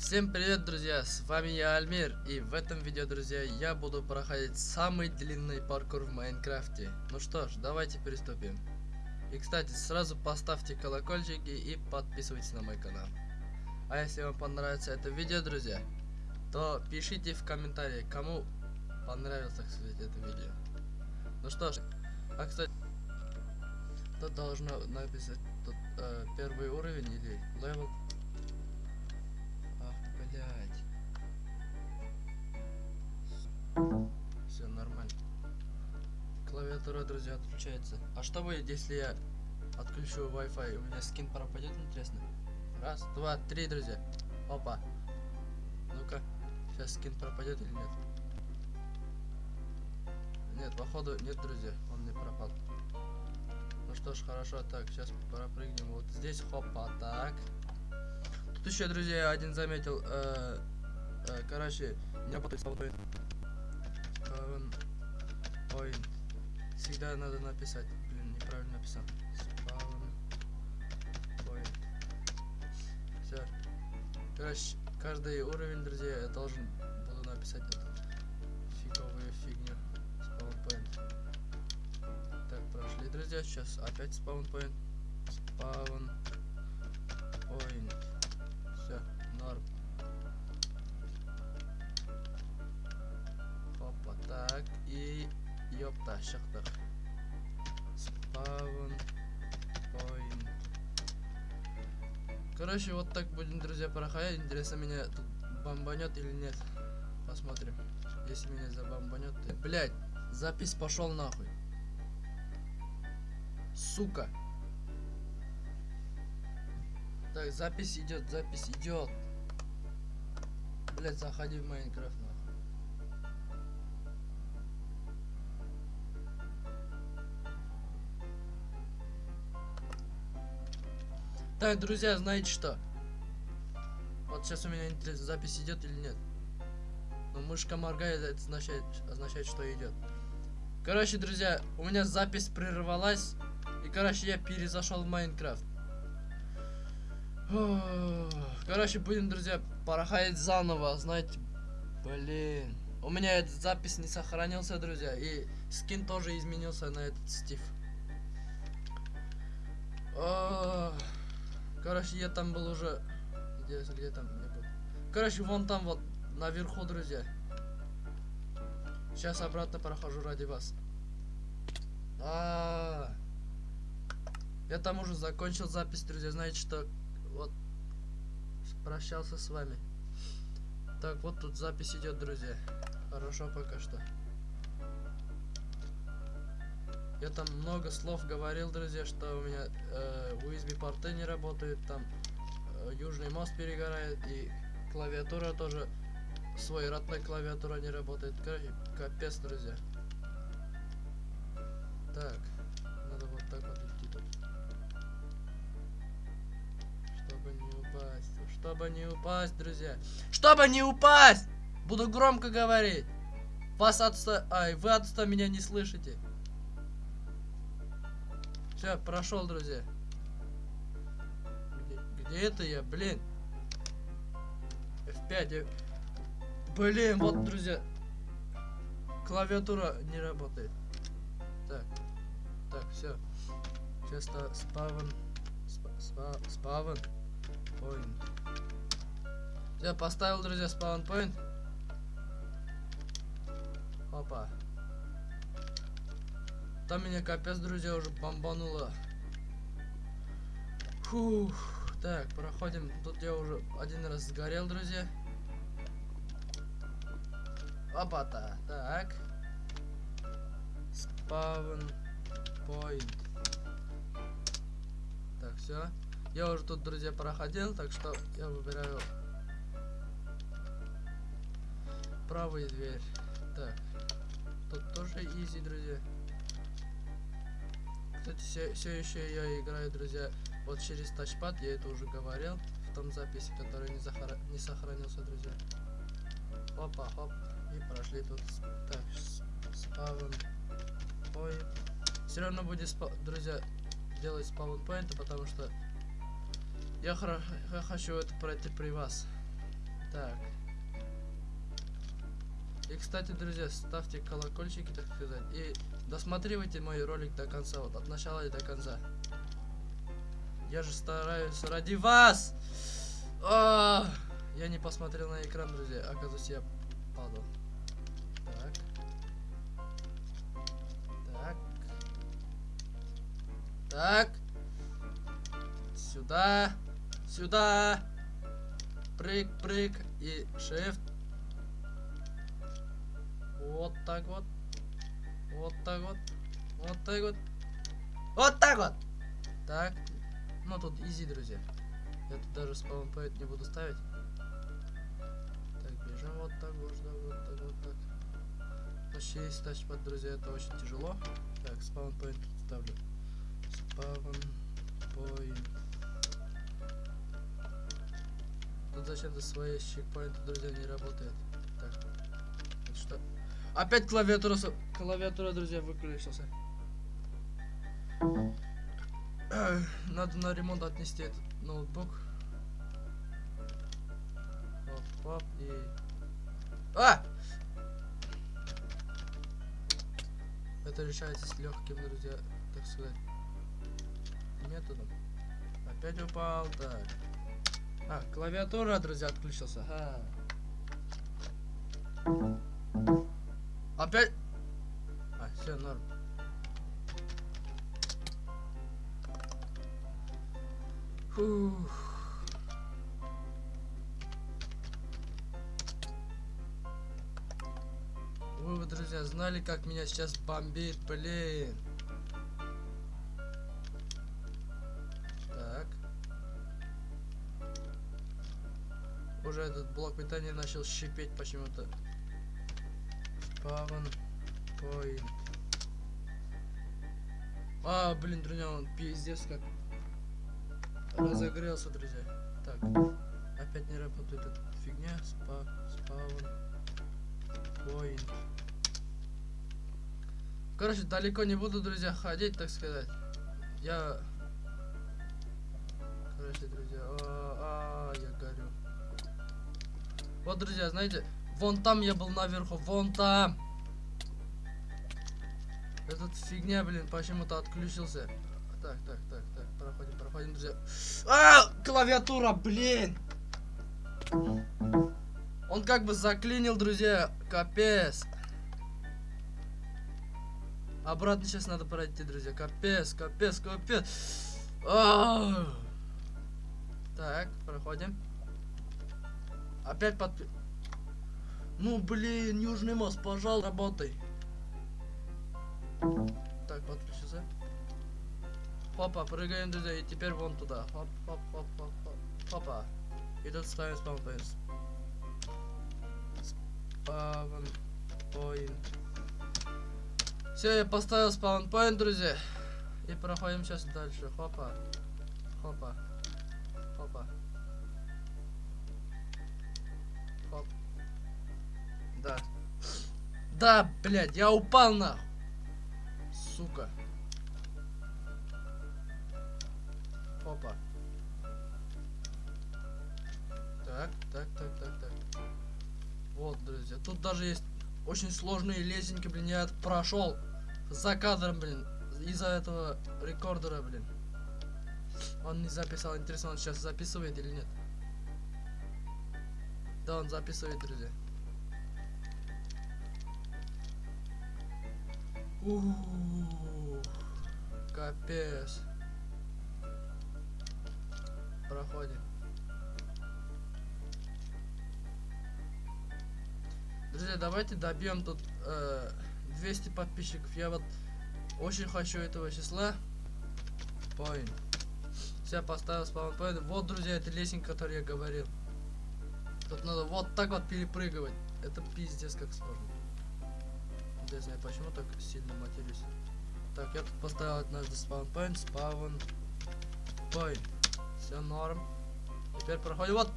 Всем привет, друзья! С вами я, Альмир, и в этом видео, друзья, я буду проходить самый длинный паркур в Майнкрафте. Ну что ж, давайте приступим. И, кстати, сразу поставьте колокольчики и подписывайтесь на мой канал. А если вам понравится это видео, друзья, то пишите в комментарии, кому понравилось, так сказать, это видео. Ну что ж, а, кстати, тут должно написать тут, э, первый уровень или level Клавиатура, друзья, отключается. А что будет, если я отключу Wi-Fi? У меня скин пропадет, интересно? Раз, два, три, друзья. Опа. Ну-ка, сейчас скин пропадет или нет? Нет, походу нет, друзья, он не пропал. Ну что ж, хорошо, так, сейчас пропрыгнем вот здесь, хопа, так. Тут еще, друзья, один заметил, э, э, короче, не работает спаунпоинт. Спаунпоинт. Всегда надо написать. Блин, неправильно написал. Спаунпоинт. Все. Короче, каждый уровень, друзья, я должен буду написать эту фиговую фигню. Спаунпоинт. Так, прошли, друзья. Сейчас опять спаунпоинт. Спаунпоинт. Все, Ёпта, шахтах. Спаун. Point. Короче, вот так будем, друзья, проходить. Интересно, меня тут бомбанет или нет. Посмотрим. Если меня забомбанет, то... Блять, запись пошел нахуй. Сука. Так, запись идет, запись идет. Блять, заходи в Майнкрафт, Так, друзья, знаете что? Вот сейчас у меня запись идет или нет. Но мышка моргает, это означает, означает, что идет. Короче, друзья, у меня запись прервалась. И, короче, я перезашел в Майнкрафт. Короче, будем, друзья, проходить заново, знаете. Блин. У меня этот запись не сохранился, друзья. И скин тоже изменился на этот стив. Короче, я там был уже... Где, где там я был? Короче, вон там вот, наверху, друзья. Сейчас обратно прохожу ради вас. А, -а, -а. Я там уже закончил запись, друзья. Знаете, что вот прощался с вами. Так, вот тут запись идет, друзья. Хорошо пока что. Я там много слов говорил, друзья, что у меня э, USB порты не работают, там э, южный мост перегорает и клавиатура тоже, свой родной клавиатура не работает. Короче, капец, друзья. Так, надо вот так вот Чтобы не упасть, друзья. Чтобы не упасть! Буду громко говорить. Вас отсто... Ай, вы отсто меня не слышите. Все, прошел, друзья. Где, где это я? Блин. F5. Я... Блин, вот, друзья. Клавиатура не работает. Так. Так, все. Сейчас спавн. Спа, спавн. Point. Я поставил, друзья, спаунпоинт. Опа. Там меня капец, друзья, уже бомбануло. Фух. Так, проходим. Тут я уже один раз сгорел, друзья. Опа-то. Так. Спаун point. Так, все. Я уже тут, друзья, проходил, так что я выбираю правая дверь. Так. Тут тоже изи, друзья. Кстати, все, все еще я играю, друзья, вот через тачпад, я это уже говорил в том записи, который не, захара... не сохранился, друзья. Опа, хоп. И прошли тут. Так, спаун point. Все равно будет, спа... друзья, делать спаун поинты, потому что я, хра... я хочу это пройти при вас. Так. И, кстати, друзья, ставьте колокольчики, так сказать. И досматривайте мой ролик до конца, вот от начала и до конца. Я же стараюсь ради вас! А, я не посмотрел на экран, друзья. Оказывается, я падал. Так. Так. Так. Сюда. Сюда. Прыг, прыг и shift. Вот так вот. Вот так вот. Вот так вот. Вот так вот. Так. Ну тут изи, друзья. Я тут даже спаунпоинт не буду ставить. Так, бежим вот так, вот так, вот так, вот так. Вообще есть тачпад, друзья, это очень тяжело. Так, спаунпоинт тут ставлю. Спаунпоинт. Тут зачем-то свои чекпоинты, друзья, не работает. Опять клавиатура, клавиатура, друзья, выключился. Надо на ремонт отнести этот ноутбук. Оп, оп, и... А! Это решается с легким, друзья, так сказать, методом. Опять упал, так. А, клавиатура, друзья, отключился. А. Опять? А, все, норм. Фух. Вы, вы, друзья, знали, как меня сейчас бомбит, блин. Так. Уже этот блок питания начал шипеть почему-то. Паван Point. А, блин, друзья, он пиздец как разогрелся, друзья. Так, опять не работает эта фигня. Спа, спаун, point. Короче, далеко не буду, друзья, ходить, так сказать. Я... Короче, друзья, а, а, я горю. Вот, друзья, знаете, вон там я был наверху, вон там. Этот фигня, блин, почему-то отключился. Так, так, так, так, проходим, проходим, друзья. А, клавиатура, блин! Он как бы заклинил, друзья, капец. Обратно сейчас надо пройти, друзья. Капец, капец, капец. А! Так, проходим. Опять под... Ну, блин, Южный мост, пожалуйста, работай. Так, подключился. Хопа, прыгаем, друзья, и теперь вон туда. Хоп, хоп, хоп, хоп, хоп. Хопа. И тут ставим спаунпоинт. Спаунпоинт. Все, я поставил спаунпоинт, друзья. И проходим сейчас дальше. Хопа. Хопа. Да, блядь, я упал нахуй. Сука. Опа. Так, так, так, так, так. Вот, друзья. Тут даже есть очень сложные лесенки, блин. Я прошел за кадром, блин. Из-за этого рекордера, блин. Он не записал. Интересно, он сейчас записывает или нет? Да, он записывает, друзья. Ух, капец. Проходим. Друзья, давайте добьем тут э, 200 подписчиков. Я вот очень хочу этого числа. Point. Все, поставил спаунпоинт. Вот, друзья, это лесенка, которую я говорил. Тут надо вот так вот перепрыгивать. Это пиздец как сложно. Не знаю, почему так сильно матерюсь. Так, я тут поставил однажды спаунпоинт, спаун point. Все норм. Теперь проходим вот.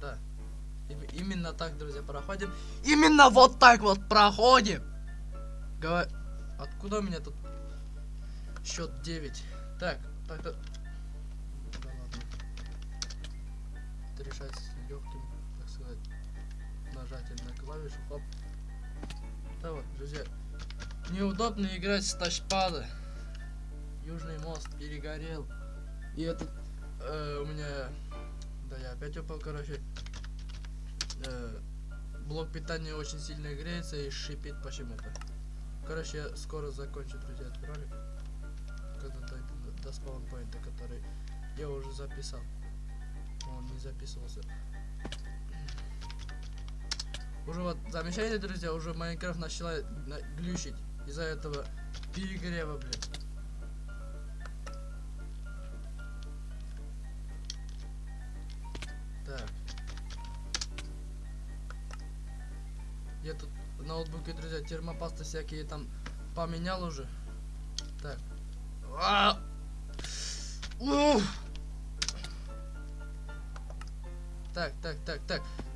Да. Им- именно так, друзья, проходим. Именно вот так вот проходим. Гова... Откуда у меня тут счет 9? Так, так, так. Да ладно. Это решается легким, так клавишу, хоп. Да вот, друзья. Неудобно играть с тачпада. Южный мост перегорел. И этот э, у меня... Да, я опять упал, короче. Э, блок питания очень сильно греется и шипит почему-то. Короче, я скоро закончу, друзья, этот ролик. Когда дойду до, до спаунпоинта, который я уже записал. Он не записывался. Уже вот, замечаете, друзья, уже Майнкрафт начала на- глючить из-за этого перегрева, блин. Так. Я тут в ноутбуке, друзья, термопасты всякие там поменял уже. Так. А! Уф! Так, так, так, так. Так.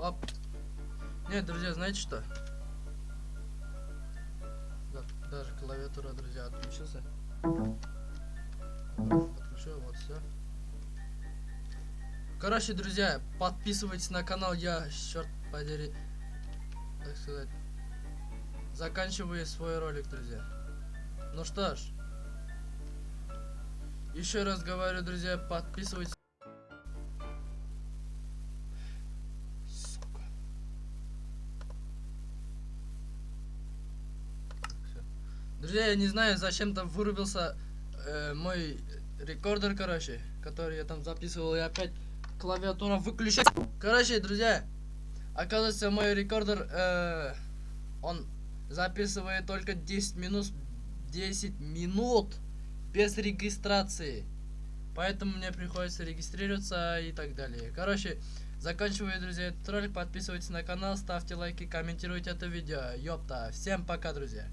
Оп. Нет, друзья, знаете что? Да, даже клавиатура, друзья, отключился. Отключил, вот все. Короче, друзья, подписывайтесь на канал, я, черт подери, так сказать, заканчиваю свой ролик, друзья. Ну что ж, еще раз говорю, друзья, подписывайтесь. Друзья, я не знаю, зачем там вырубился э, мой рекордер, короче, который я там записывал, и опять клавиатура выключается. Короче, друзья, оказывается, мой рекордер, э, он записывает только 10 минут, 10 минут без регистрации. Поэтому мне приходится регистрироваться и так далее. Короче, заканчиваю, друзья, этот ролик. Подписывайтесь на канал, ставьте лайки, комментируйте это видео. Ёпта. Всем пока, друзья.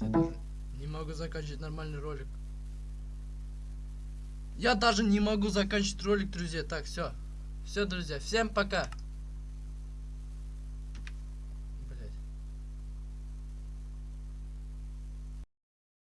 Блядь, я даже не могу заканчивать нормальный ролик. Я даже не могу заканчивать ролик, друзья. Так, все. Все, друзья, всем пока.